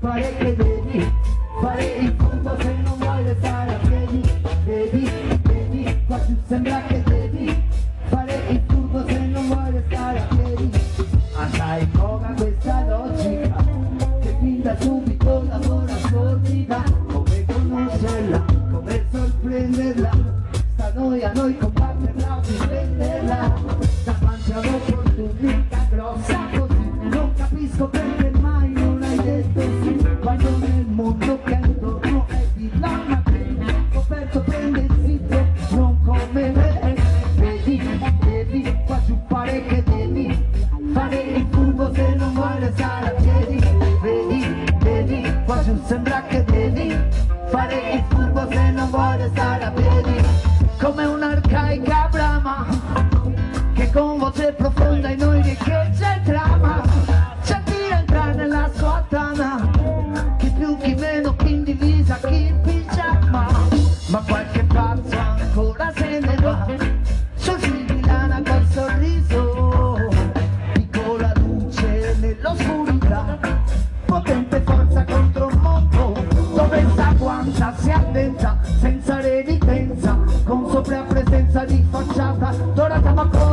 fare che devi fare il punto se non vuoi restare a piedi. Devi, devi, qua giù sembra che devi fare il punto se non vuoi restare a piedi. Ma sai poca questa logica? Che fin da subito lavora sordida. Come conoscerla, come sorprenderla? Sta noi a noi combatterla giù sembra che devi Fare il furbo se non vuoi restare a piedi. Come un'arcaica brama Che con voce profonda in noi riecheggia il dramma C'è chi entra nella sua tana Chi più, chi meno, chi in divisa, chi in pigiama. Ma qualche pazzo ancora se ne va Sul fil di lana col sorriso. Piccola luce nell'oscurità Con soprapresenza di facciata Dorata ma con